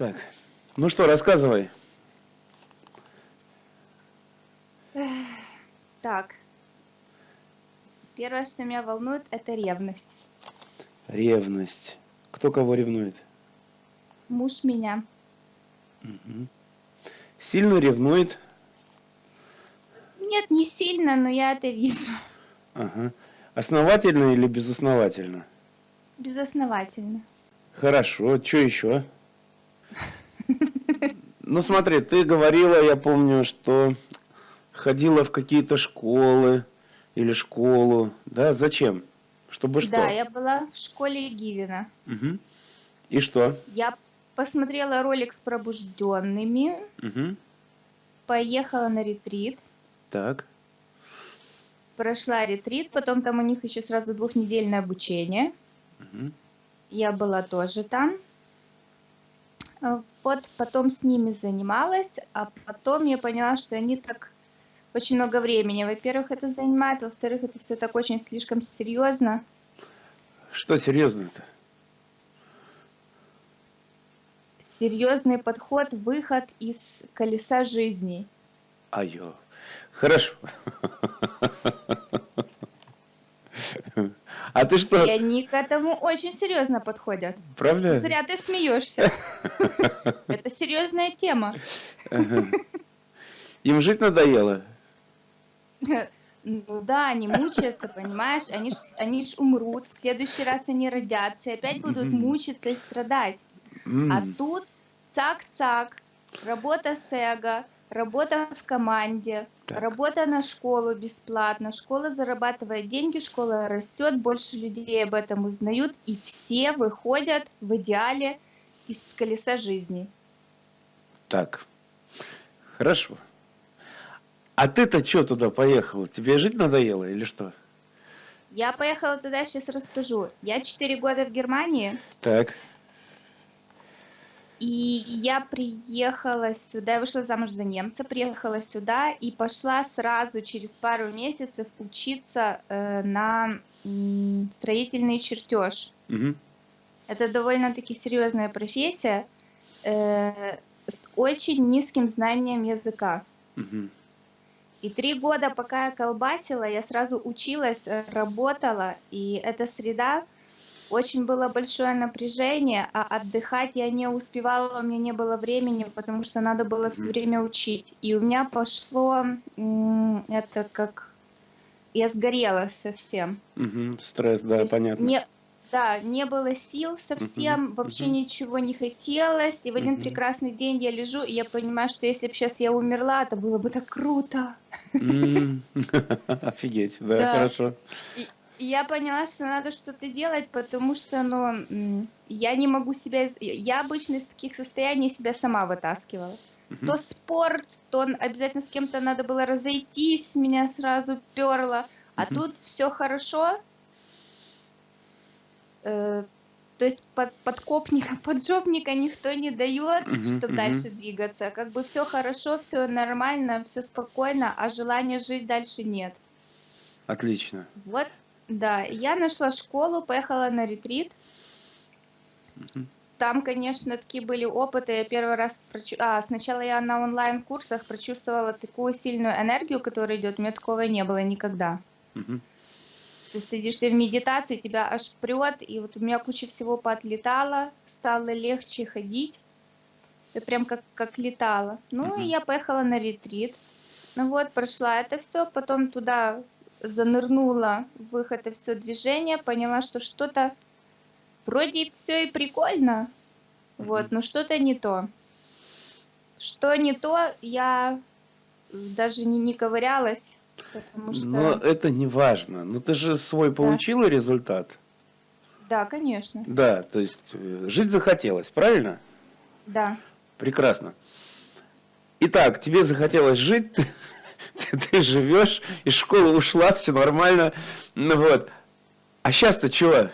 Так, ну что, рассказывай. Так. Первое, что меня волнует, это ревность. Ревность. Кто кого ревнует? Муж меня. Мгм. Сильно ревнует. Нет, не сильно, но я это вижу. Ага. Основательно или безосновательно? Безосновательно. Хорошо. Что еще? Ну смотри, ты говорила, я помню, что ходила в какие-то школы или школу. Да, зачем? Чтобы что? Да, я была в школе Гивина. Мгм. И что? Я посмотрела ролик с пробужденными, Мгм. поехала на ретрит, Так. прошла ретрит, потом там у них еще сразу двухнедельное обучение. Мгм. Я была тоже там. Э, Вот потом с ними занималась, а потом я поняла, что они так очень много времени. Во-первых, это занимает, во-вторых, это все так очень слишком серьезно. Что серьезно-то? Серьезный подход, выход из колеса жизни. Айо. Хорошо. А ты что, И они к этому очень серьезно подходят. правда? Зря ты смеешься. Это серьезная тема. Им жить надоело? Ну да, они мучаются, понимаешь? Они ж, они ж умрут, в следующий раз они родятся и опять будут мучиться и страдать. А тут цак-цак, работа с эго, работа в команде, Так. работа на школу бесплатно, школа зарабатывает деньги, школа растет, больше людей об этом узнают, и все выходят в идеале из колеса жизни. Так. Хорошо. А ты-то что туда поехала? Тебе жить надоело или что? Я поехала туда, сейчас расскажу. Я 4 года в Германии, Так. И я приехала сюда, я вышла замуж за немца, приехала сюда и пошла сразу через пару месяцев учиться э, на м, строительный чертеж. Мгм. Это довольно-таки серьезная профессия э, с очень низким знанием языка. Мгм. И три года, пока я колбасила, я сразу училась, э, работала, и эта среда очень было большое напряжение, а отдыхать я не успевала, у меня не было времени, потому что надо было все время учить. И у меня пошло это как я сгорела совсем. Мгм. Стресс, да, есть понятно. Не, да, не было сил совсем, Мгм, вообще мгм. ничего не хотелось. И в один Мгм. прекрасный день я лежу, и я понимаю, что если бы сейчас я умерла, это было бы так круто. Офигеть, Да. хорошо. И я поняла, что надо что-то делать, потому что, ну, я не могу себя... Я обычно из таких состояний себя сама вытаскивала. Мгм. То спорт, то обязательно с кем-то надо было разойтись, меня сразу перло. А Мгм. тут все хорошо. Э, то есть под, подкопника, поджопника никто не дает, Мгм, чтобы мгм. дальше двигаться. Как бы все хорошо, все нормально, все спокойно, а желания жить дальше нет. Отлично. Вот, да, я нашла школу, поехала на ретрит. Там, конечно, такие были опыты. Я первый раз прочу... А, сначала я на онлайн-курсах прочувствовала такую сильную энергию, которая идет. У меня такого не было никогда. Мгм. То есть сидишься в медитации, тебя аж прет, и вот у меня куча всего поотлетала, стало легче ходить. Это прям как, как летала. Ну, Мгм. и я поехала на ретрит. Ну вот, прошла это все, потом туда занырнула в их это все движение, поняла, что что-то вроде все и прикольно, вот, но что-то не то. Что не то, я даже не, не ковырялась, потому что... Но это не важно. Ну ты же свой получила результат. Да, конечно, Да, то есть э, жить захотелось, правильно? да. Прекрасно. Итак, тебе захотелось жить, ты, живешь, из школы ушла, все нормально. Ну вот. А сейчас-то чего?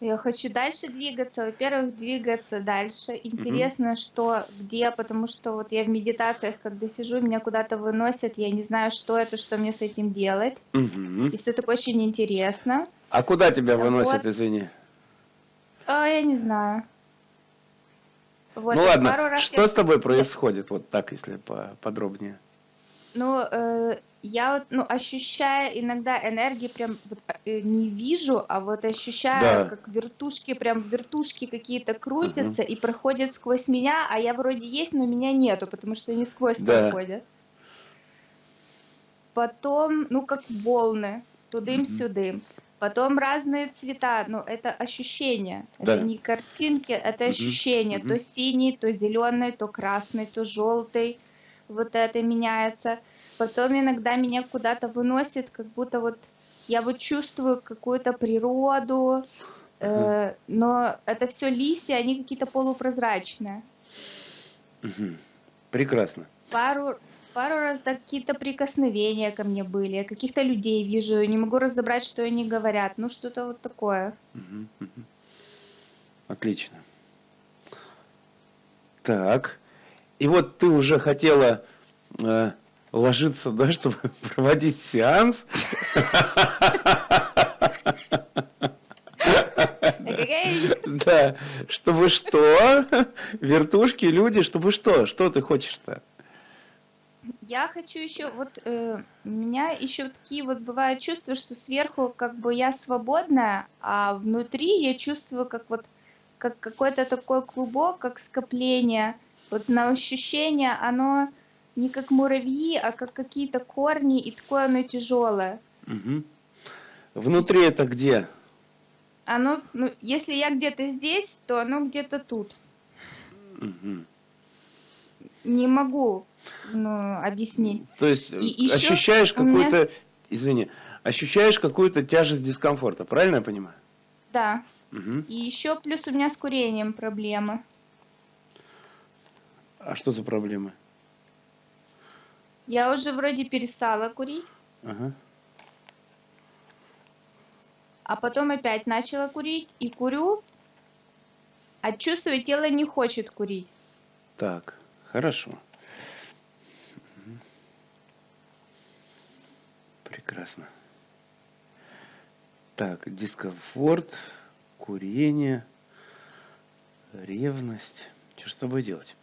Я хочу дальше двигаться. Во-первых, двигаться дальше. Интересно, что где, потому что вот я в медитациях, когда сижу, меня куда-то выносят, я не знаю, что это, что мне с этим делать. Мгм. И все так очень интересно. А куда тебя Да выносят, вот. извини? А, я не знаю. Вот, ну ладно, пару раз что я- с тобой происходит, вот так, если по- подробнее? Ну, э, я вот, ну, ощущаю иногда энергии прям вот, э, не вижу, а вот ощущаю, Да. как вертушки, прям вертушки какие-то крутятся и проходят сквозь меня, а я вроде есть, но меня нету, потому что они сквозь Да. проходят. Потом, ну, как волны, тудым-сюдым. Потом разные цвета, ну, это ощущения. Да. Это не картинки, это Мгм, ощущения. мгм. То синий, то зеленый, то красный, то желтый. Вот это меняется. Потом иногда меня куда-то выносит, как будто вот я вот чувствую какую-то природу, э, но это все листья, они какие-то полупрозрачные. Прекрасно. Пару, пару раз да, какие-то прикосновения ко мне были, каких-то людей вижу, не могу разобрать, что они говорят, ну что-то вот такое. Отлично. Так. И вот ты уже хотела э, ложиться, да, чтобы проводить сеанс. Да. Чтобы что? Вертушки, люди, чтобы что? Что ты хочешь-то? Я хочу еще, вот э, у меня еще такие вот бывают чувства, что сверху как бы я свободная, а внутри я чувствую как вот как какой-то такой клубок, как скопление. Вот на ощущение оно не как муравьи, а как какие-то корни, и такое оно тяжелое. Мгм. Внутри это где? Оно, ну, если я где-то здесь, то оно где-то тут. Мгм. Не могу ну, объяснить. То есть И ещё ощущаешь у меня- какую-то, извини, ощущаешь какую-то тяжесть дискомфорта, правильно я понимаю? Да. Мгм. И еще плюс у меня с курением проблемы. А что за проблемы? Я уже вроде перестала курить, Ага. а потом опять начала курить и курю, а чувствую, тело не хочет курить. Так, хорошо. Прекрасно. Так, дискомфорт, курение, ревность. Что с тобой делать?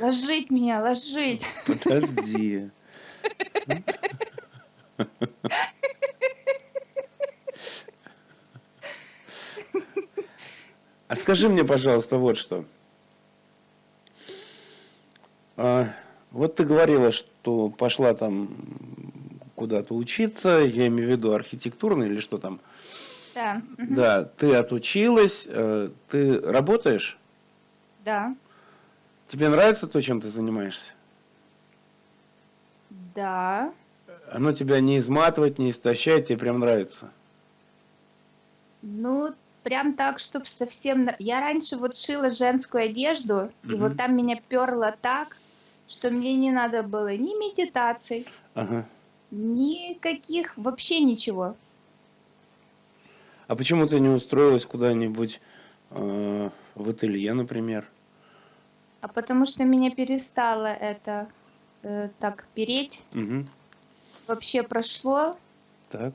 Ложить меня, ложить. Подожди. А скажи мне, пожалуйста, вот что. А, вот ты говорила, что пошла там куда-то учиться, я имею в виду архитектурно или что там. Да. Да, ты отучилась, э, ты работаешь? Да. Тебе нравится то, чем ты занимаешься? Да. Оно тебя не изматывает, не истощает, тебе прям нравится. Ну, прям так, чтобы совсем... Я раньше вот шила женскую одежду, и Мгм. вот там меня перло так, что мне не надо было ни медитаций, Ага. никаких, вообще ничего. А почему ты не устроилась куда-нибудь э, в ателье, например? А потому что меня перестало это э, так переть, Угу. вообще прошло, Так.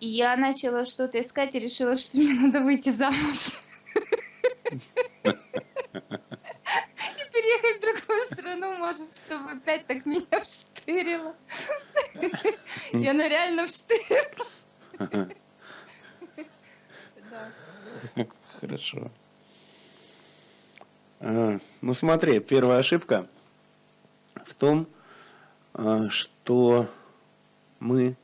и я начала что-то искать и решила, что мне надо выйти замуж. И переехать в другую страну, может, чтобы опять так меня вштырило. И она реально вштырила. Хорошо. А, ну смотри, первая ошибка в том, а, что мы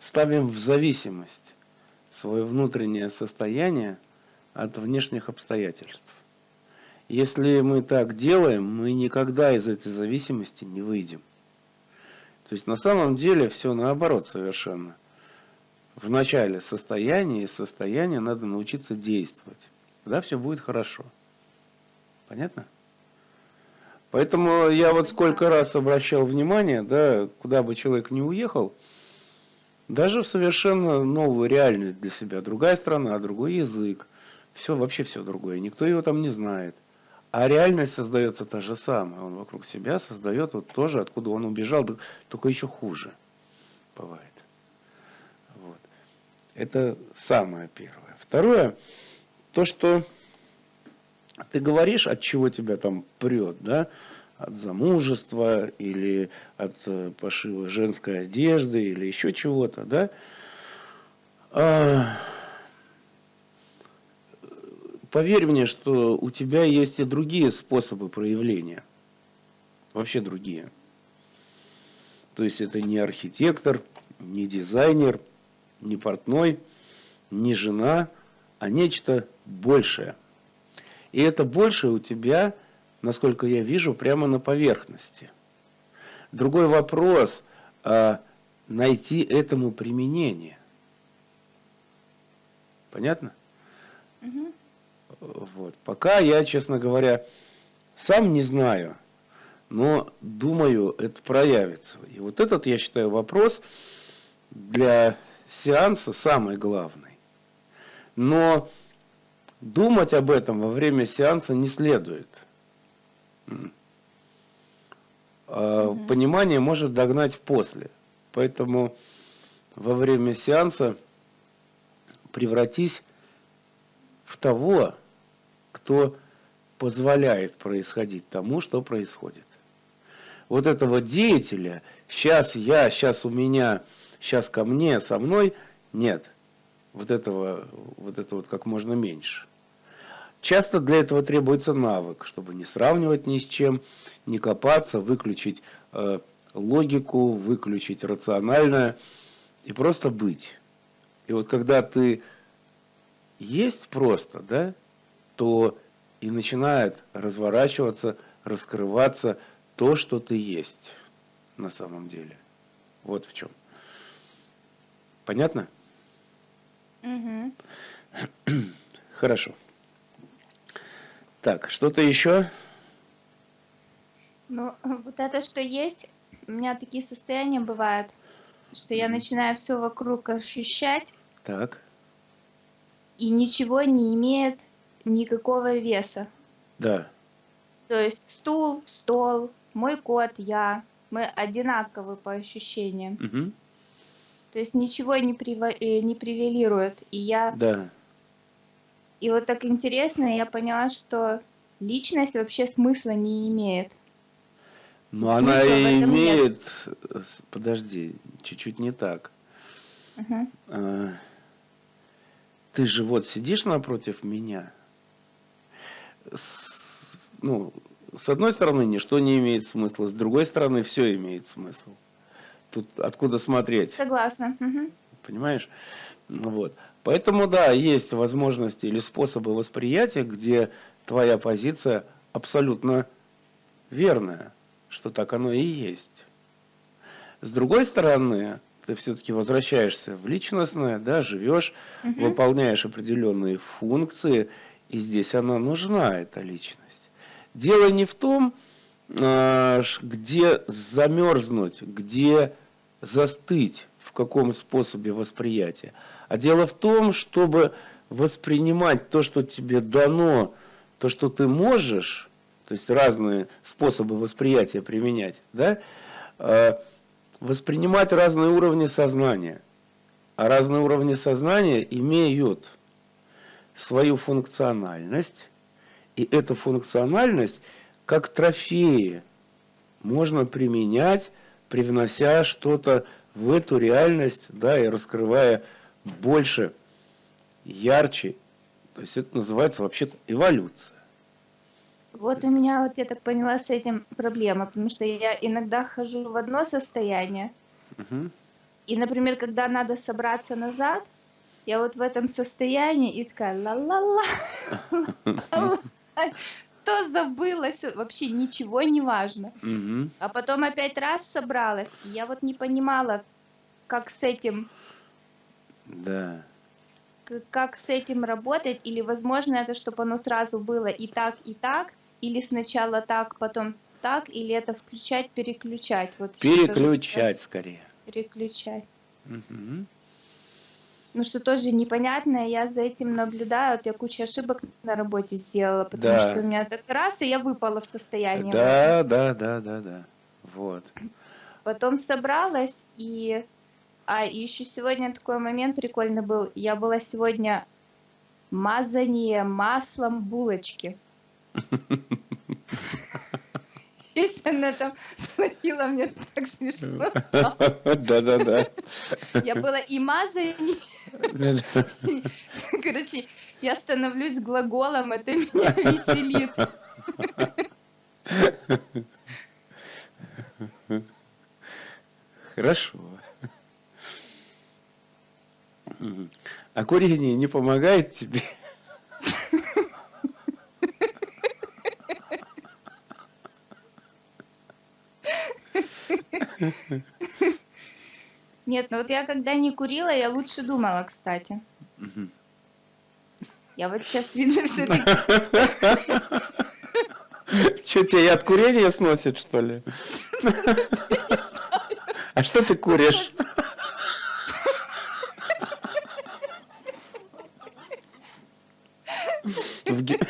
ставим в зависимость свое внутреннее состояние от внешних обстоятельств. Если мы так делаем, мы никогда из этой зависимости не выйдем. То есть на самом деле все наоборот совершенно. В начале состояния и состояния надо научиться действовать. Тогда все будет хорошо. Понятно? Поэтому я вот сколько раз обращал внимание, да, куда бы человек ни уехал, даже в совершенно новую реальность для себя. Другая страна, другой язык. Все, вообще все другое. Никто его там не знает. А реальность создается та же самая. Он вокруг себя создает вот тоже, откуда он убежал, только еще хуже бывает. Это самое первое. Второе, то, что ты говоришь, от чего тебя там прет, да, от замужества или от э, пошива женской одежды или еще чего-то, да, а, поверь мне, что у тебя есть и другие способы проявления. Вообще другие. То есть это не архитектор, не дизайнер, не портной, не жена, а нечто большее. И это большее у тебя, насколько я вижу, прямо на поверхности. Другой вопрос, а найти этому применение. Понятно? Угу. Вот. Пока я, честно говоря, сам не знаю, но думаю, это проявится. И вот этот, я считаю, вопрос для сеанса самый главный. Но думать об этом во время сеанса не следует. А понимание может догнать после. Поэтому во время сеанса превратись в того, кто позволяет происходить тому, что происходит. Вот этого деятеля, сейчас я, сейчас у меня, сейчас ко мне, со мной, нет. Вот этого, вот это вот как можно меньше. Часто для этого требуется навык, чтобы не сравнивать ни с чем, не копаться, выключить э, логику, выключить рациональное и просто быть. И вот когда ты есть просто, да, то и начинает разворачиваться, раскрываться то, что ты есть на самом деле. Вот в чем. Понятно? Угу. Хорошо. Так, что-то еще? Ну, вот это, что есть, у меня такие состояния бывают, что я начинаю все вокруг ощущать. Так и ничего не имеет никакого веса. Да. То есть стул, стол, мой кот, я, мы одинаковы по ощущениям. Угу. То есть ничего не, прив... Э, не привелирует. И я... Да. И вот так интересно, я поняла, что личность вообще смысла не имеет. Но смысла она и имеет... Нет. Подожди, чуть-чуть не так. Угу. А ты же вот сидишь напротив меня. С, ну, с одной стороны, ничто не имеет смысла, с другой стороны, все имеет смысл. Тут откуда смотреть? Согласна. Угу. Понимаешь? Вот. Поэтому, да, есть возможности или способы восприятия, где твоя позиция абсолютно верная, что так оно и есть. С другой стороны, ты все-таки возвращаешься в личностное, да, живешь, угу. выполняешь определенные функции, и здесь она нужна, эта личность. Дело не в том, а, где замерзнуть, где застыть, в каком способе восприятия, а дело в том, чтобы воспринимать то, что тебе дано, то, что ты можешь, то есть разные способы восприятия применять, да, а, воспринимать разные уровни сознания. А разные уровни сознания имеют свою функциональность, и эту функциональность как трофеи можно применять, привнося что-то в эту реальность, да, и раскрывая больше, ярче. То есть это называется вообще-то эволюция. Вот у меня, вот я так поняла, с этим проблема, потому что я иногда хожу в одно состояние, угу. и, например, когда надо собраться назад, я вот в этом состоянии и такая ла-ла-ла, то забылась, вообще ничего не важно. А потом опять раз собралась, и я вот не понимала, как с этим... Да как с этим работать, или возможно это, чтобы оно сразу было и так, и так, или сначала так, потом так, или это включать, переключать? Вот переключать скорее. Переключать. Угу. Ну, что тоже непонятное, я за этим наблюдаю, вот я кучу ошибок на работе сделала, потому да. что у меня так раз, и я выпала в состояние. Да, да, да, да, да, вот. Потом собралась, и А, еще сегодня такой момент прикольный был. Я была сегодня мазание маслом булочки. Если она там словила, мне так смешно. Да-да-да. Я была и мазание. Короче, я становлюсь глаголом, это меня веселит. Хорошо. А курение не помогает тебе? Нет, ну вот я когда не курила, я лучше думала, кстати. Я вот сейчас видно все таки Что, тебя и от курения сносит, что ли? А что ты куришь? В, Ге-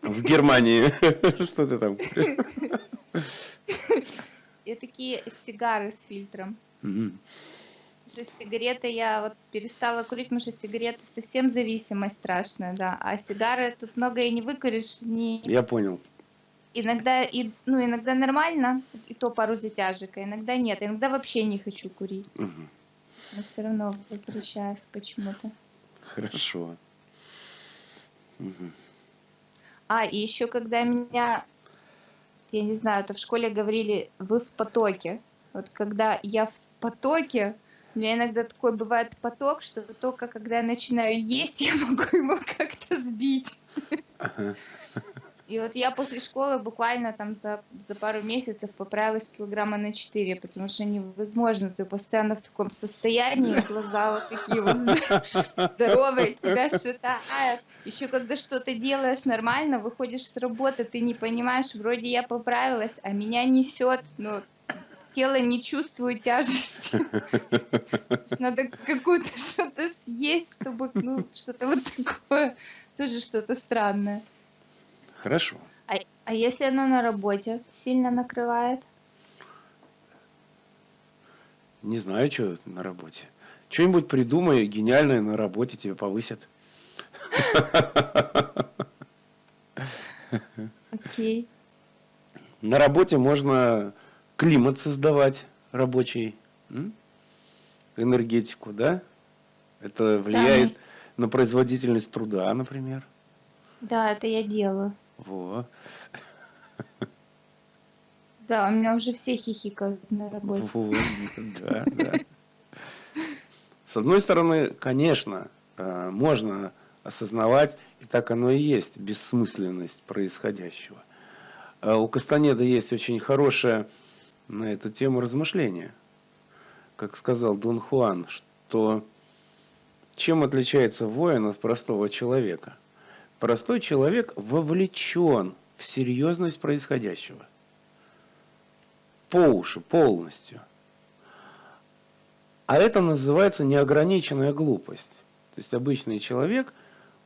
в Германии. Что ты там куришь? Такие сигары с фильтром. Потому что сигареты я вот перестала курить, потому что сигареты совсем зависимость страшная, да. А сигары тут много и не выкуришь, не... Я понял. Иногда, и, ну, иногда нормально, и то пару затяжек, а иногда нет. Иногда вообще не хочу курить, Мгм. но все равно возвращаюсь почему-то. Хорошо. Мгм. А, и еще когда меня, я не знаю, это в школе говорили, вы в потоке. Вот когда я в потоке, у меня иногда такой бывает поток, что только когда я начинаю есть, я могу его как-то сбить. Ага. И вот я после школы буквально там за, за пару месяцев поправилась килограмма на 4, потому что невозможно, ты постоянно в таком состоянии, глаза вот такие вот здоровые, тебя шатает. Еще когда что-то делаешь нормально, выходишь с работы, ты не понимаешь, вроде я поправилась, а меня несет, но тело не чувствует тяжести. Надо какое-то что-то съесть, чтобы, ну, что-то вот такое, тоже что-то странное. Хорошо. А, а если оно на работе сильно накрывает? Не знаю, что на работе. Что-нибудь придумай гениальное на работе тебе повысят. Окей. На работе можно климат создавать рабочий, энергетику, да? Это влияет на производительность труда, например. Да, это я делаю. Во. Да, у меня уже все хихикают на работе. Вот, да, да. С одной стороны, конечно, э, можно осознавать, и так оно и есть, бессмысленность происходящего. А У Кастанеда есть очень хорошее на эту тему размышление. Как сказал Дон Хуан, что чем отличается воин от простого человека? Простой человек вовлечен в серьезность происходящего. По уши, полностью. А это называется неограниченная глупость. То есть обычный человек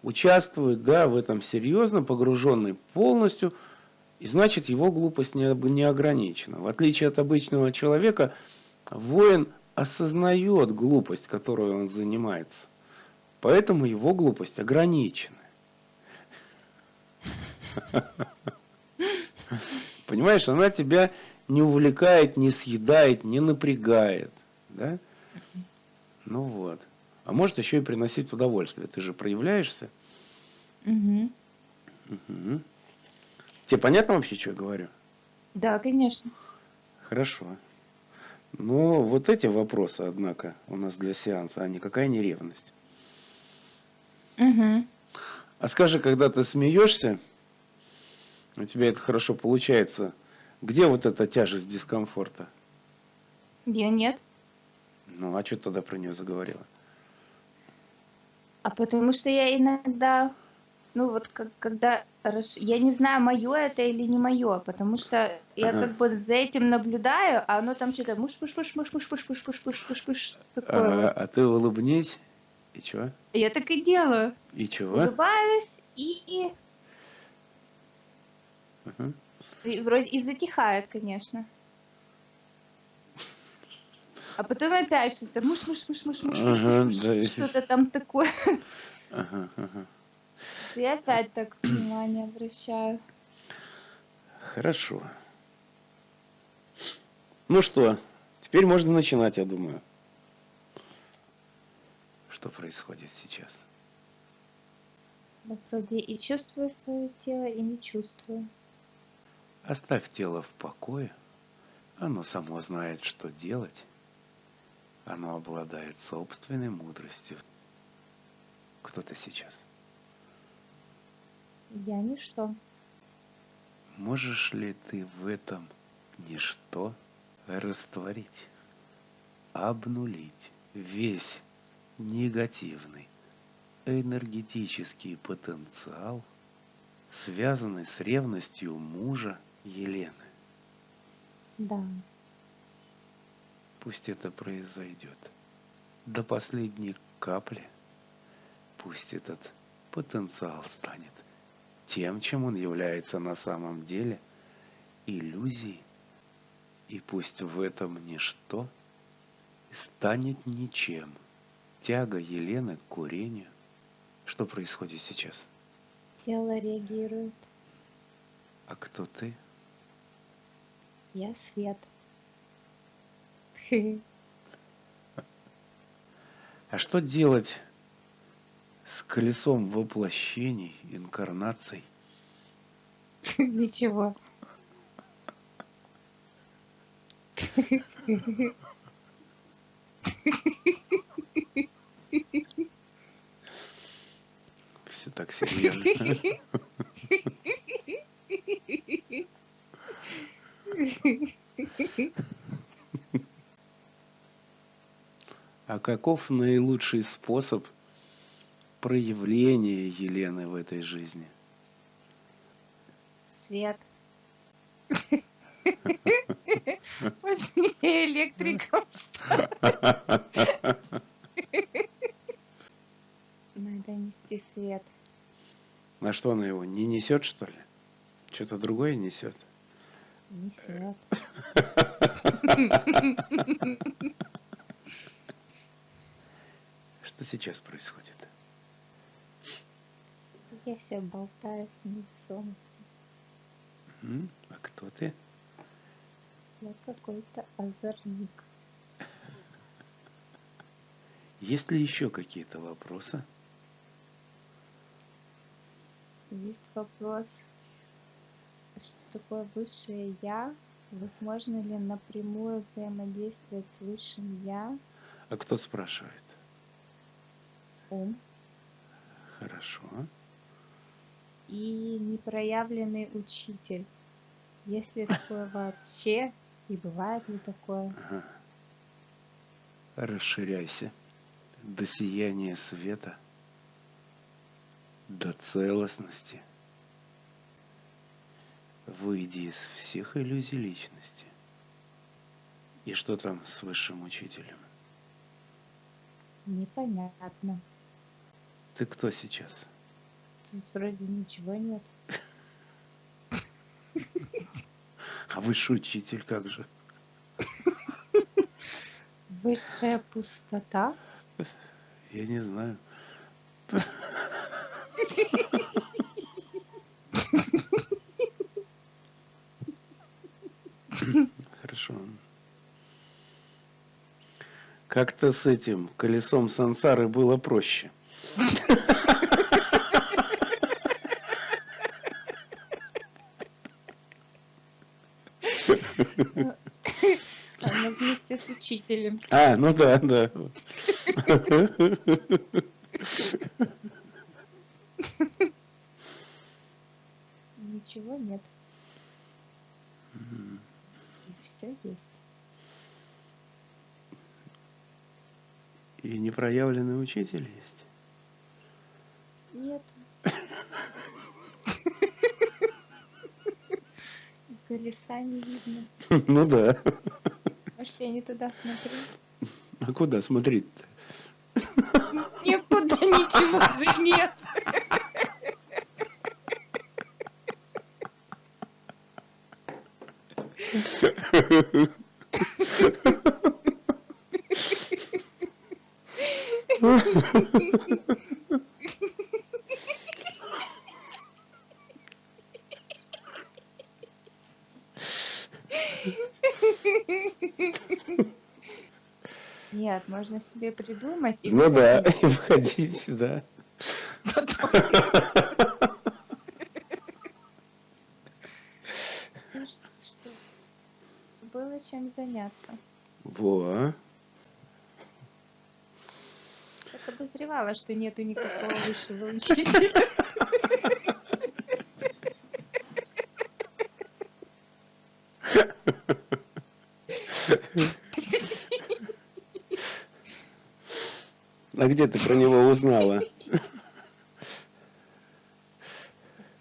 участвует да, в этом серьезно, погруженный полностью, и значит его глупость не, не ограничена. В отличие от обычного человека, воин осознает глупость, которой он занимается. Поэтому его глупость ограничена. Понимаешь, она тебя не увлекает, не съедает, не напрягает. Да? Ну вот. А может еще и приносить удовольствие. Ты же проявляешься. Мгм. Мгм. Тебе понятно вообще, что я говорю? Да, конечно. Хорошо. Но вот эти вопросы, однако, у нас для сеанса, а никакая не ревность. Мгм. А скажи, когда ты смеешься, у тебя это хорошо получается, где вот эта тяжесть дискомфорта? Ее нет. Ну, а что ты тогда про нее заговорила? А потому что я иногда, ну вот как, когда, я не знаю, мое это или не мое, потому что я Ага. как бы за этим наблюдаю, а оно там что-то муш муш муш муш муш муш муш муш муш муш муш что такое Ага, вот. а ты улыбнись. И чего? Я так и делаю. И чего? Улыбаюсь и, Мгм. и вроде и затихает, конечно. А потом опять что-то муш-муш-муш-муш-муш, Ага, муш-муш, да. что-то там такое. Ага, ага. Я опять так внимание обращаю. Хорошо. Ну что, теперь можно начинать, я думаю. Что происходит сейчас? Вот вроде и чувствую свое тело, и не чувствую. Оставь тело в покое. Оно само знает, что делать. Оно обладает собственной мудростью. Кто ты сейчас? Я ничто. Можешь ли ты в этом ничто растворить, обнулить весь негативный энергетический потенциал, связанный с ревностью мужа Елены? Да. Пусть это произойдет. До последней капли пусть этот потенциал станет тем, чем он является на самом деле, иллюзией, и пусть в этом ничто станет ничем. Тяга Елены к курению. Что происходит сейчас? Тело реагирует. А кто ты? Я свет. А что делать с колесом воплощений, инкарнаций? Ничего. Все так серьезно. А каков наилучший способ проявления Елены в этой жизни? Свет. Важнее электриков. Надо нести свет. На что она его не несет, что ли? Что-то другое несет? Несет. Что сейчас происходит? Я себя болтаю с невесомостью. М? А кто ты? Я какой-то озорник. Есть ли еще какие-то вопросы? Есть вопрос, а что такое высшее Я? Возможно ли напрямую взаимодействовать с высшим Я? А кто спрашивает? Ум Хорошо. и непроявленный учитель. Есть ли такое вообще? И бывает ли такое? Ага. Расширяйся до сияния света, до целостности. Выйди из всех иллюзий личности. И что там с высшим учителем? Непонятно. Ты кто сейчас? Тут вроде ничего нет. А высший учитель как же? Высшая пустота? Я не знаю. Хорошо. Как-то с этим колесом сансары было проще. Она вместе с учителем. А, ну да, да. Ничего нет. И все есть. И непроявленный учитель есть. Нет. Колеса не видно. Ну да. Может, я не туда смотрю? А куда смотреть-то? Никуда ничего же нет. Нет, можно себе придумать и Ну да, выходить. и входить, да. Было чем заняться. Во. Я подозревала, что нету никакого высшего учителя. А где ты про него узнала?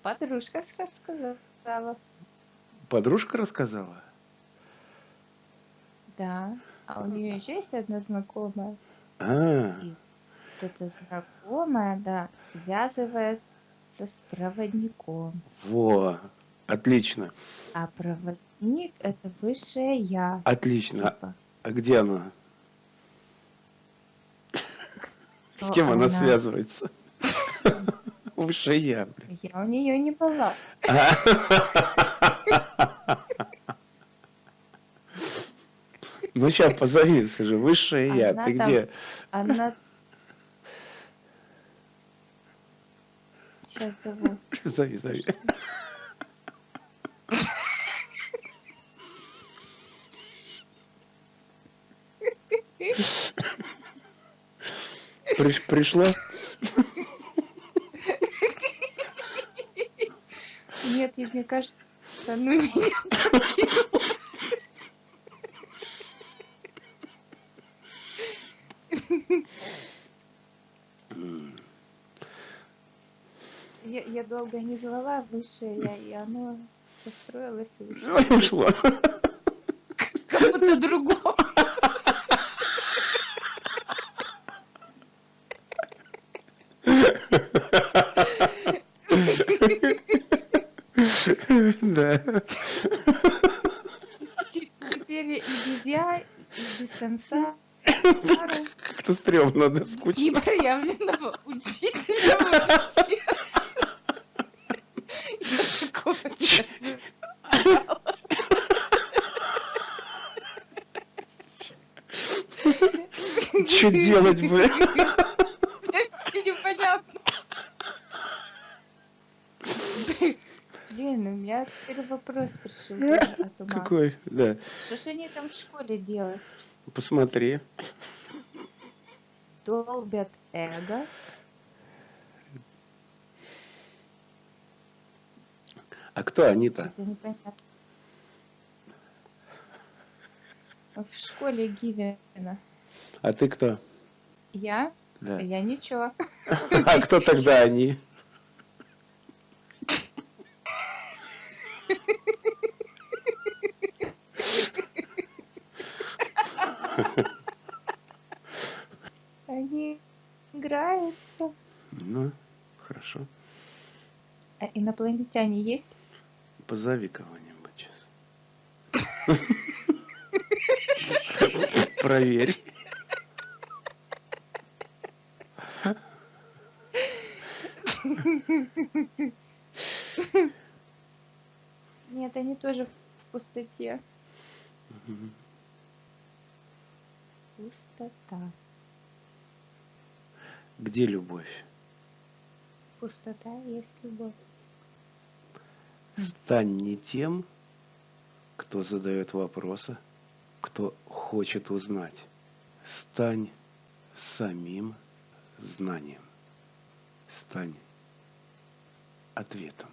Подружка рассказала. Подружка рассказала? Да. А у нее еще есть одна знакомая. А, эта знакомая, да, связывается с проводником. во. Отлично, А проводник это высшее я. отлично. Типа. А где она? С кем она связывается? Высшее я, блин. Я у нее не была. Ну сейчас позови, скажи, высшее я, ты где? Она... Сейчас зову. Зови, зови. Приш- пришло? Нет, и мне кажется, ну меня я, я долго не звала высшее я, и оно построилось и ушло и ушло. кому-то другому. Да. Теперь и без я, и без конца, Как-то стрёмно, да, скучно. непроявленного учителя вообще. Я такого не. Что делать, блин? Вообще непонятно. Блин, у меня теперь вопрос пришел тоже Какой? Да. Что ж они там в школе делают? Посмотри. Долбят эго. А кто они-то? В школе Гивена. А ты кто? Я? Да. Я ничего. А кто тогда они? Они играются. Ну, хорошо. А инопланетяне есть? Позови кого-нибудь сейчас. Проверь. Нет, они тоже в пустоте. Мгм. Пустота. Где любовь? Пустота есть любовь. Стань не тем, кто задает вопросы, кто хочет узнать. Стань самим знанием. Стань ответом.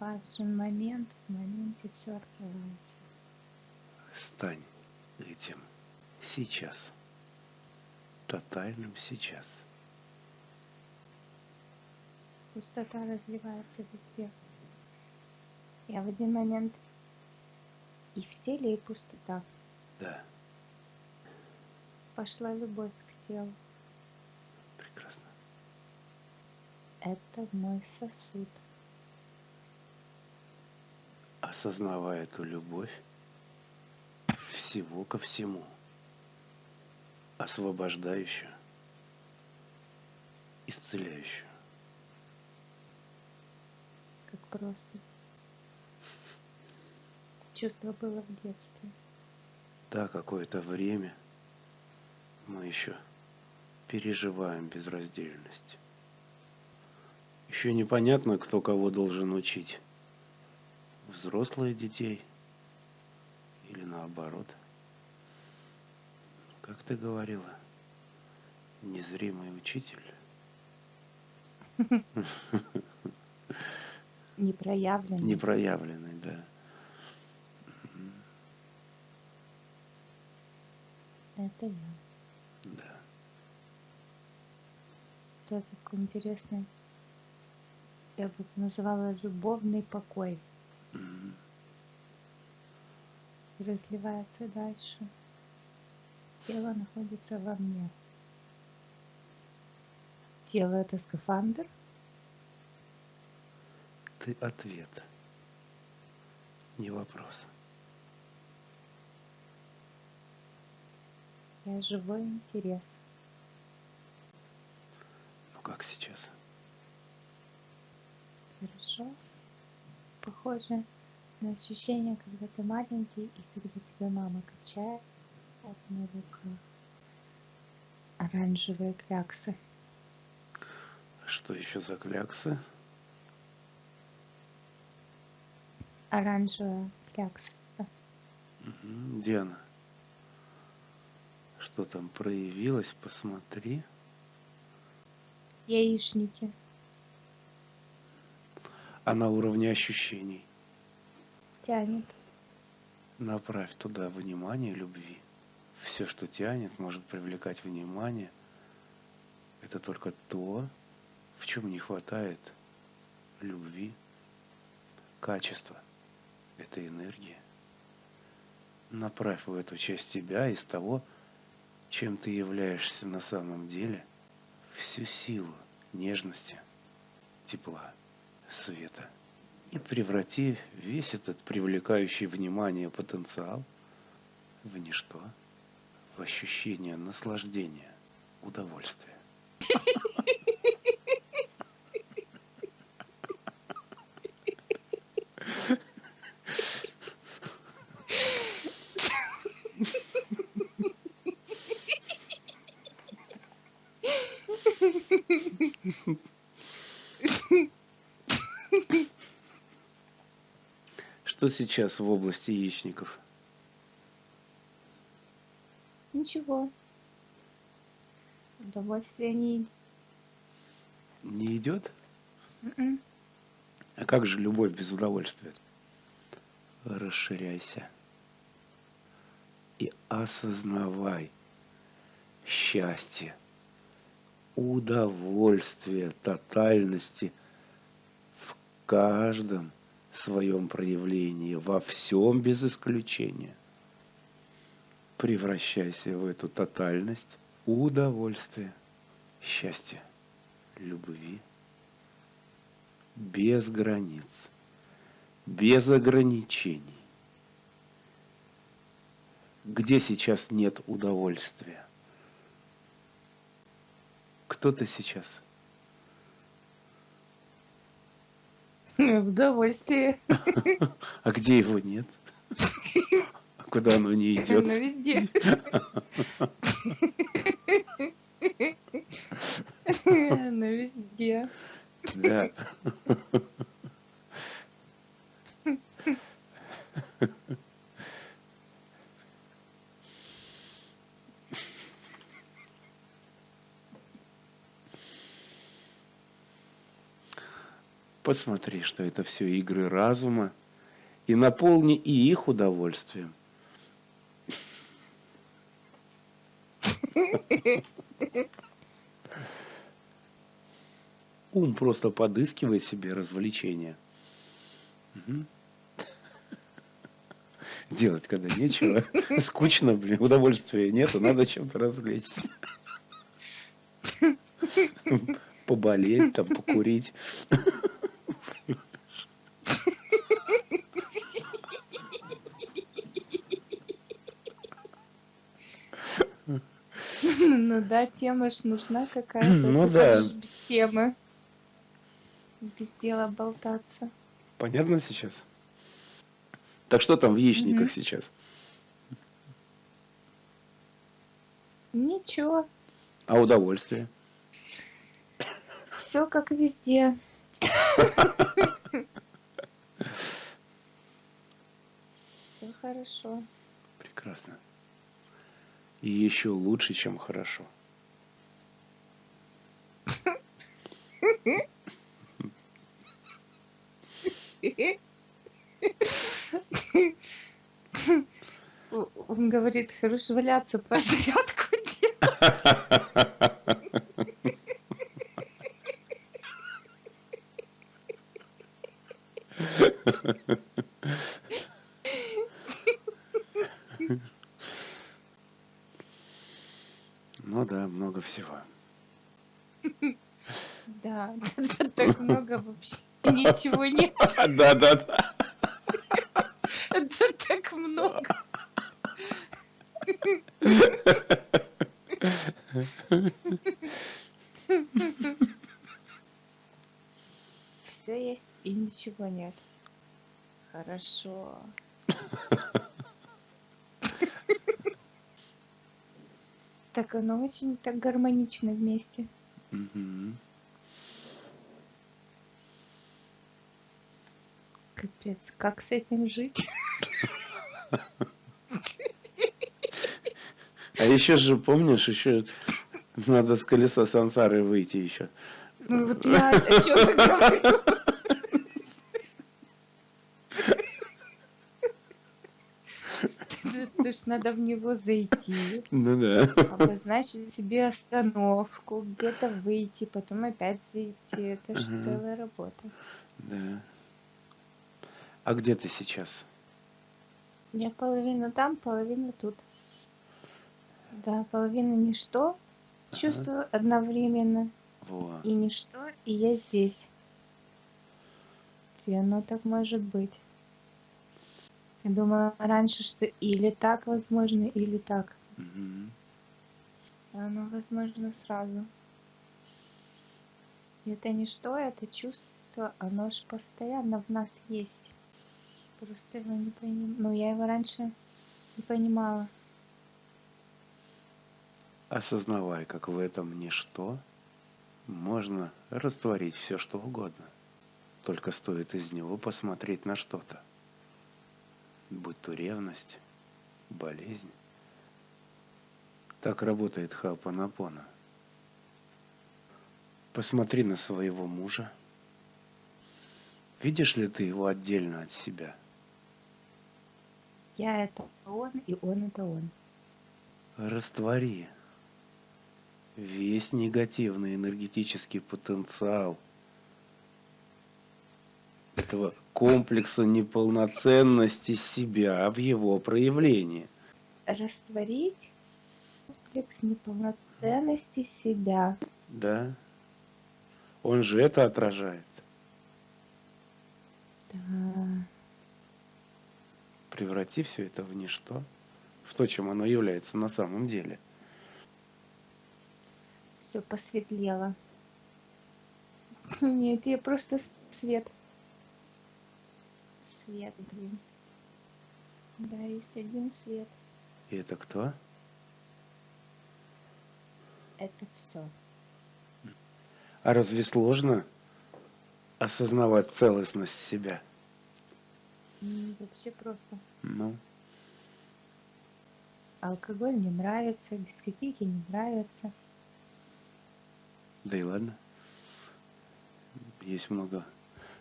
Важен момент, в моменте все открывается. Стань этим сейчас. Тотальным сейчас. Пустота разливается везде. Я в один момент и в теле, и пустота. Да, Пошла любовь к телу. прекрасно. Это мой сосуд. Осознавая эту любовь всего ко всему, освобождающую исцеляющую. Как просто. Чувство было в детстве. Да, какое-то время мы еще переживаем безраздельность. Еще непонятно, кто кого должен учить. Взрослые детей или наоборот. Как ты говорила, незримый учитель. Непроявленный. Непроявленный, да. Это я. Да. Это такой интересный. Я бы это называла любовный покой. Разливается дальше. Тело находится во мне. Тело это скафандр. Ты ответ. Не вопрос. Я живой интерес. Ну как сейчас? Хорошо. Похоже на ощущение, когда ты маленький и когда тебя мама качает на руках. Оранжевые кляксы. Что еще за кляксы? Оранжевая клякса. Где она? Что там проявилось? Посмотри. Яичники. А на уровне ощущений. Тянет. Направь туда внимание любви. Все, что тянет, может привлекать внимание. Это только то, в чем не хватает любви, качества этой энергии. Направь в эту часть тебя из того, чем ты являешься на самом деле, всю силу нежности, тепла, света. И преврати весь этот привлекающий внимание потенциал в ничто, в ощущение наслаждения, удовольствия. Что сейчас в области яичников? Ничего. Удовольствие не... Не идет? М-м. А как же любовь без удовольствия? Расширяйся и осознавай счастье, удовольствие тотальности в каждом своем проявлении, во всем без исключения. Превращайся в эту тотальность удовольствия, счастья, любви, без границ, без ограничений. Где сейчас нет удовольствия? Кто ты сейчас? Удовольствие. А где его нет? Куда оно не идет? Оно везде. Оно везде. Да. Посмотри, что это все игры разума, и наполни и их удовольствием. Ум просто подыскивает себе развлечения. Делать, когда нечего. Скучно, блин, удовольствия нету, надо чем-то развлечься. Поболеть, там, покурить. Ну да, тема ж нужна какая-то. Ну да. без темы. Без дела болтаться. Понятно сейчас? Так что там в яичниках сейчас? Ничего, А удовольствие? все как везде. Все хорошо. Прекрасно. И еще лучше, чем хорошо. Он говорит, хорош валяться, по зарядку делать. Ну да, много всего. Да, так много вообще. Ничего нет. Да, да, да. Это так много. Все есть и ничего нет. Хорошо. Так оно очень так гармонично вместе. Мгм. Капец, как с этим жить? А еще же, помнишь, еще надо с колеса сансары выйти еще. Ну вот я о чем говорю. Это ж надо в него зайти, Ну да. обозначить себе остановку, где-то выйти, потом опять зайти. Это же Ага. целая работа. Да. А где ты сейчас? Я половина там, половина тут. Да, половина ничто. Ага. Чувствую одновременно. Во. И ничто, и я здесь. И оно так может быть. Я думала раньше, что или так возможно, или так. А оно возможно сразу. И это ничто, это чувство, оно ж постоянно в нас есть. Просто его не понимаю. Ну, я его раньше не понимала. Осознавай, как в этом ничто можно растворить все, что угодно. Только стоит из него посмотреть на что-то. Будь то ревность, болезнь. Так работает Хаопанапона. Посмотри на своего мужа. Видишь ли ты его отдельно от себя? Я это он, и он это он. Раствори весь негативный энергетический потенциал этого комплекса неполноценности себя в его проявлении. Растворить комплекс неполноценности себя. Да? Он же это отражает. Да. Преврати все это в ничто, в то, чем оно является на самом деле. Все посветлело. Нет, я просто свет. Свет, блин. Да, есть один свет. И это кто? Это все. А разве сложно осознавать целостность себя? Вообще просто. Ну, Алкоголь не нравится, дискотеки не нравятся. да и ладно. Есть много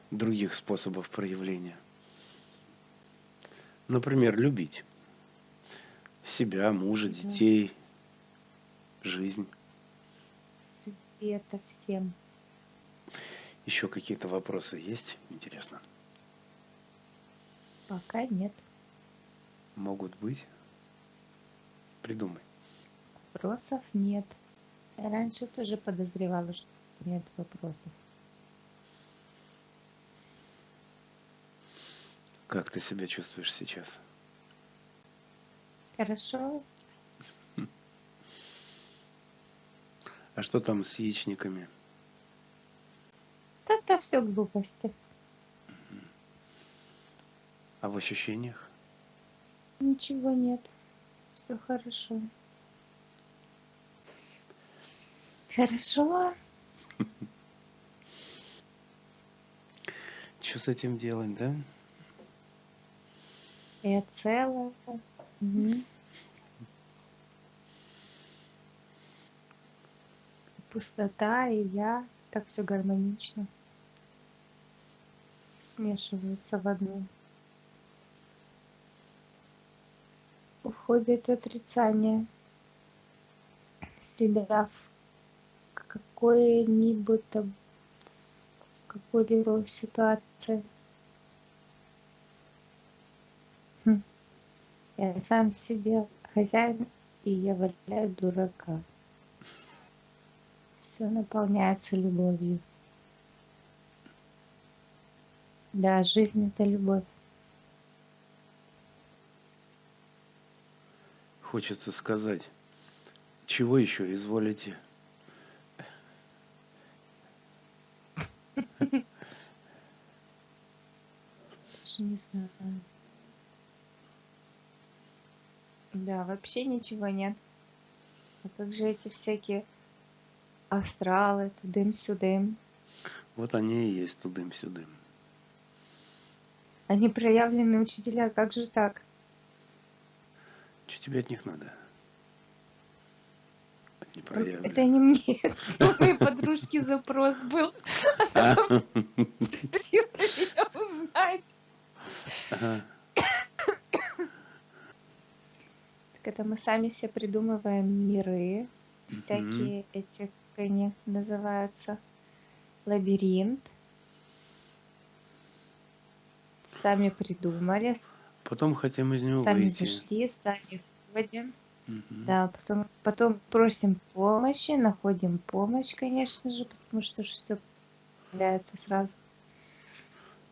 других способов проявления. Например, любить себя, мужа, детей, жизнь. Света всем. Еще какие-то вопросы есть? Интересно. Пока нет Могут быть? Придумай. вопросов, нет. Я раньше тоже подозревала, что нет вопросов. Как ты себя чувствуешь сейчас? Хорошо, А что там с яичниками? это все глупости. А в ощущениях? Ничего нет. Все хорошо. Хорошо. Что с этим делать, да? Я целая. Пустота и я. Так все гармонично. Смешивается в одну. Уходит отрицание себя в какой-нибудь какой-либо ситуации. Хм. Я сам себе хозяин, и я валяю дурака. Все наполняется любовью. Да, жизнь это любовь. Хочется сказать, чего еще изволите? Не знаю. Да, вообще ничего нет. А как же эти всякие астралы, тудым-сюдым? Вот они и есть тудым-сюдым. Они проявленные учителя, как же так? Что тебе от них надо? Не Это не мне, это моей подружки запрос был. А? Просила меня узнать. Так это мы сами себе придумываем миры, всякие эти, как они называются, лабиринт. Сами придумали, Потом хотим из него сами выйти. зашли, сами ходим. Мгм. Да, потом, потом просим помощи, находим помощь, конечно же, потому что все появляется сразу.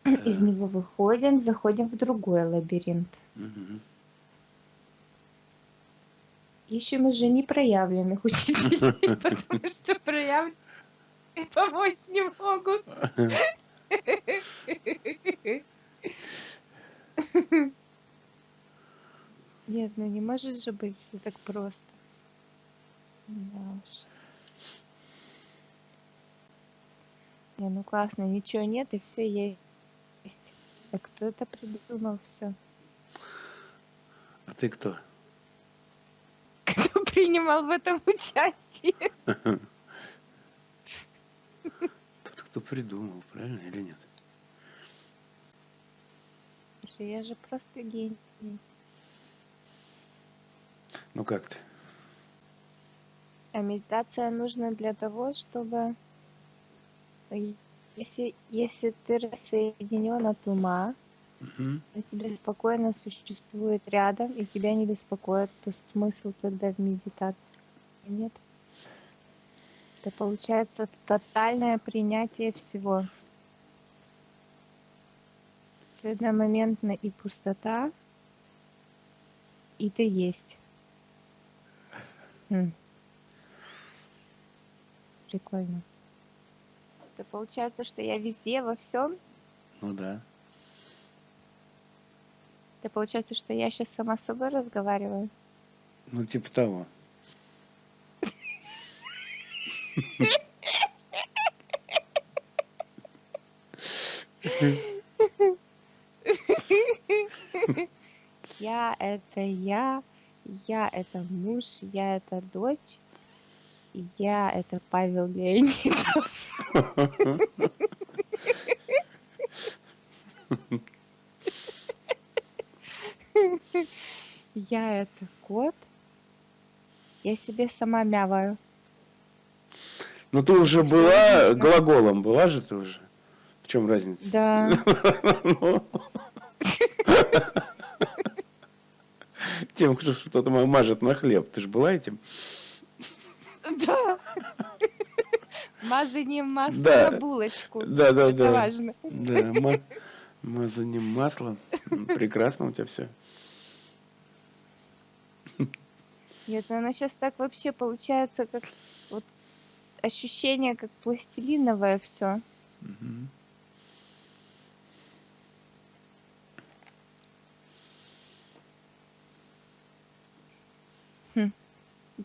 Из Да. него выходим, заходим в другой лабиринт. Мгм. Ищем уже непроявленных учителей, потому что проявленные помочь не могут. Нет, ну не может же быть все так просто. Да уж. Не, ну классно, ничего нет и все есть. А кто это придумал все? А ты кто? Кто принимал в этом участие? Тот, кто придумал, правильно или нет? Я же просто гений. Ну как ты? А медитация нужна для того, чтобы если, если ты рассоединен от ума, Мгм. и тебе спокойно существует рядом, и тебя не беспокоит, то смысл тогда в медитации нет. Это получается тотальное принятие всего. То одномоментно и пустота, и ты есть. Прикольно. Это получается, что я везде, во всем. Ну да. Это получается, что я сейчас сама с собой разговариваю. Ну типа того. Я это я, я это муж, я это дочь, я это Павел Леонидов. Я это кот. Я себе сама мяваю. Ну ты уже была глаголом, была же ты уже? В чем разница? Да. Тем, кто что-то ма- мажет на хлеб. Ты же была этим? Да. Мазанием масла Да. на булочку. Да, да, Это да. важно. Да, ма- мазанием масла. Прекрасно у тебя все. Нет, ну оно сейчас так вообще получается, как вот ощущение, как пластилиновое все. Мгм.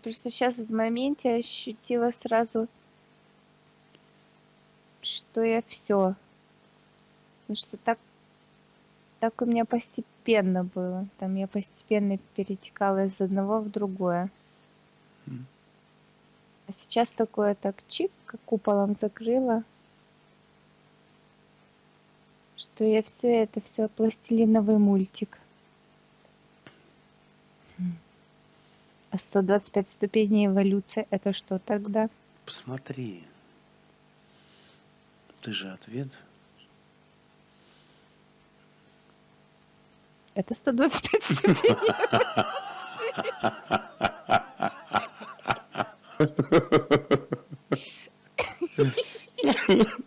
Просто сейчас в моменте ощутила сразу, что я все. Потому что так, так у меня постепенно было. Там я постепенно перетекала из одного в другое. М. А сейчас такое так чик, как куполом закрыла, что я все это все пластилиновый мультик. А 125 ступеней эволюции это что тогда? Посмотри. Ты же ответ. Это 125 ступеней.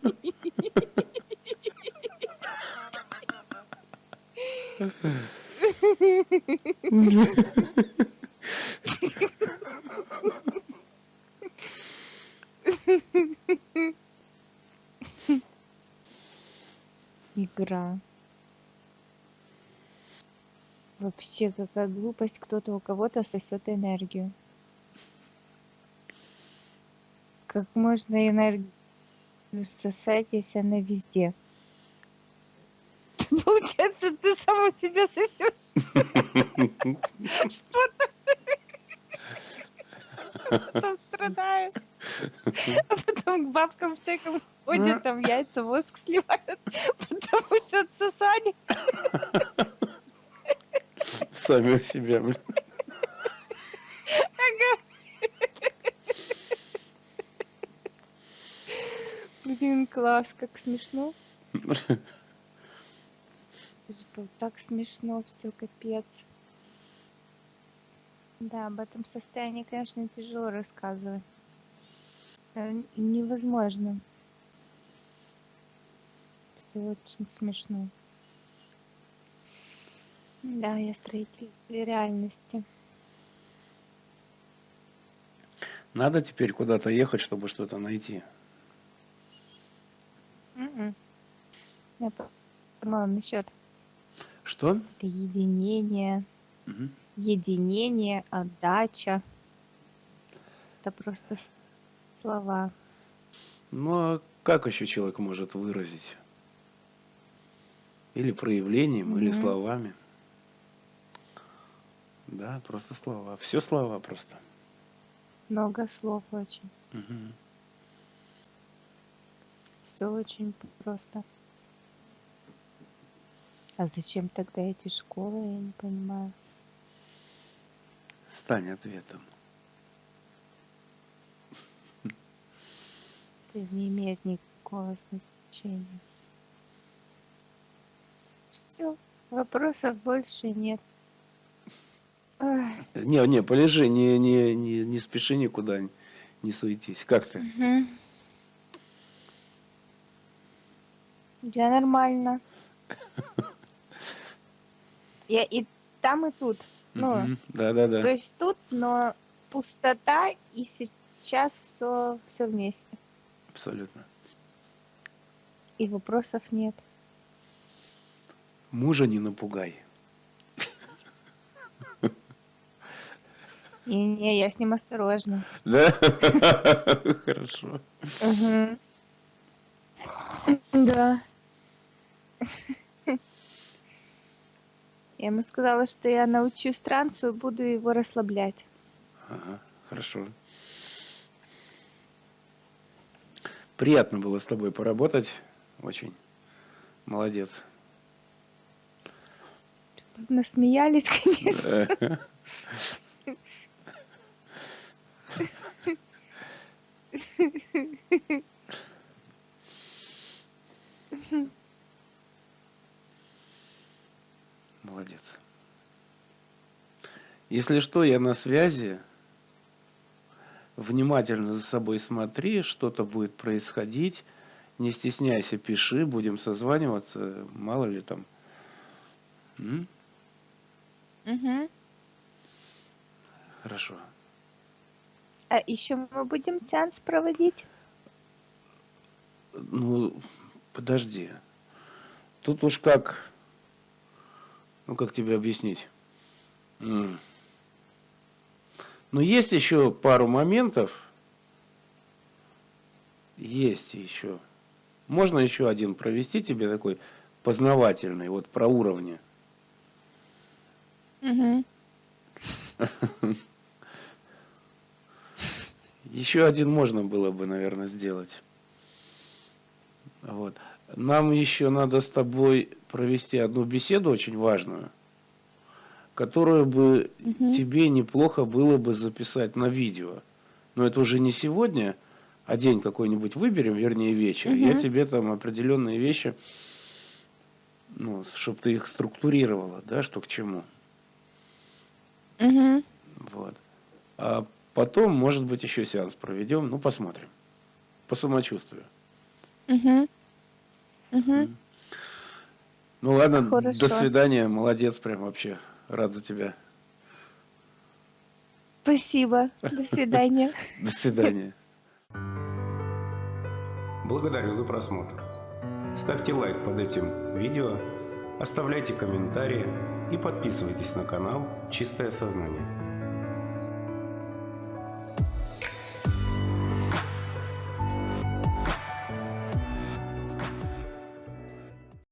Вообще, какая глупость, кто-то у кого-то сосет энергию. Как можно энергию сосать, если она везде? Получается, ты сам у себя сосешь. Что ты? Потом страдаешь. А потом к бабкам всяким ходят, там яйца, воск сливают, потому что отсосали. Сами у себя, блин. Ага. Блин, класс, как смешно. Было так смешно, все капец. Да, об этом состоянии, конечно, тяжело рассказывать. Э, Невозможно. Все очень смешно. Да, я строитель реальности. Надо теперь куда-то ехать, чтобы что-то найти. Мгм. Я по- подумала насчет Что? единения, Мгм. единение, отдача. Это просто слова. Ну а как еще человек может выразить? Или проявлением, или Мгм. словами. Да, просто слова. Все слова просто. Много слов очень. Мгм. Все очень просто. А зачем тогда эти школы, я не понимаю. Стань ответом. Это не имеет никакого значения. Все. Вопросов больше нет. Не, не, полежи, не, не, не, не спеши никуда, не суетись. Как ты? Мгм. Я нормально. Я и там, и тут. Ну, Мгм. Да-да-да. то есть тут, но пустота, и сейчас все, все вместе. Абсолютно. И вопросов нет. Мужа не напугай. И не, я с ним осторожна. Да? Хорошо. Да. Я ему сказала, что я научусь трансу буду его расслаблять. Ага, хорошо. Приятно было с тобой поработать. Очень. Молодец. Насмеялись, конечно. Молодец. Если что, я на связи. Внимательно за собой смотри, что-то будет происходить. Не стесняйся, пиши, будем созваниваться. Мало ли там. М? Мгм. Хорошо. А еще мы будем сеанс проводить? ну, подожди. Тут уж как, ну как тебе объяснить? Ну, есть еще пару моментов. Есть еще. Можно еще один провести тебе такой познавательный, вот про уровни. Мгм. Еще один можно было бы, наверное, сделать. Вот. Нам еще надо с тобой провести одну беседу очень важную, которую бы Мгм. тебе неплохо было бы записать на видео. Но это уже не сегодня, а день какой-нибудь выберем, вернее вечер. Я Мгм. тебе там определенные вещи, ну, чтобы ты их структурировала, да, что к чему. Мгм. Вот. А потом, может быть, еще сеанс проведем, ну, посмотрим. По самочувствию. Мгм. Мгм. Ну ладно, до Хорошо. свидания, молодец, прям вообще, рад за тебя. Спасибо. До свидания. До свидания. Благодарю за просмотр. Ставьте лайк под этим видео, оставляйте комментарии и подписывайтесь на канал «Чистое сознание».